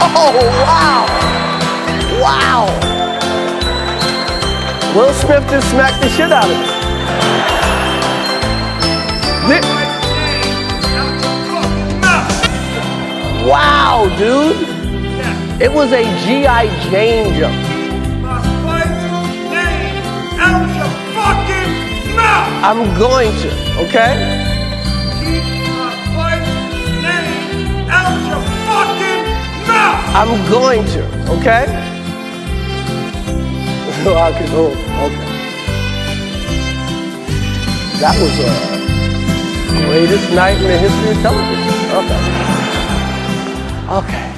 Oh, wow. Wow. Will Smith just smacked the shit out of me. Wow, dude. It was a G.I. Jane jump. I'm going to, okay? I'm going to, okay? So I can, oh, okay. That was the greatest night in the history of television. Okay. Okay.